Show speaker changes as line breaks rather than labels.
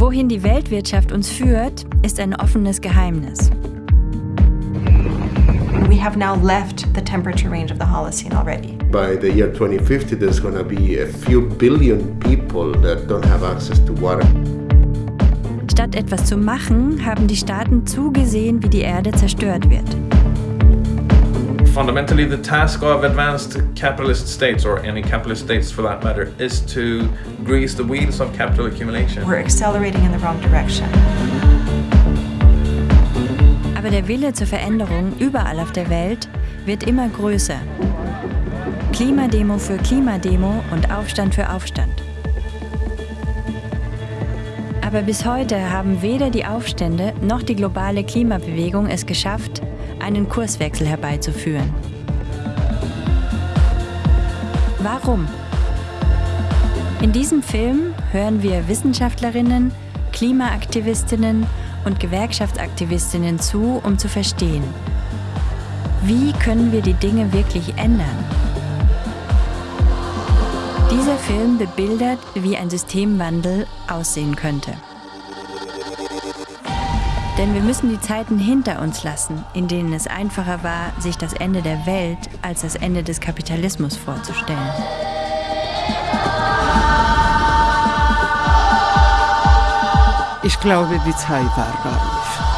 Wohin die Weltwirtschaft uns führt, ist ein offenes Geheimnis.
We have now left the temperature range of the Holocene already.
By the year 2050, there's going to be a few billion people that don't have access to water.
Statt etwas zu machen, haben die Staaten zugesehen, wie die Erde zerstört wird.
Fundamentally, the task of advanced capitalist states, or any capitalist states for that matter, is to grease the wheels of capital accumulation.
We're accelerating in the wrong direction.
Aber der Wille zur Veränderung überall auf der Welt wird immer größer. Klimademo für Klimademo und Aufstand für Aufstand. Aber bis heute haben weder die Aufstände noch die globale Klimabewegung es geschafft, einen Kurswechsel herbeizuführen. Warum? In diesem Film hören wir Wissenschaftlerinnen, Klimaaktivistinnen und Gewerkschaftsaktivistinnen zu, um zu verstehen, wie können wir die Dinge wirklich ändern. Dieser Film bebildert, wie ein Systemwandel aussehen könnte. Denn wir müssen die Zeiten hinter uns lassen, in denen es einfacher war, sich das Ende der Welt als das Ende des Kapitalismus vorzustellen.
Ich glaube, die Zeit war reif.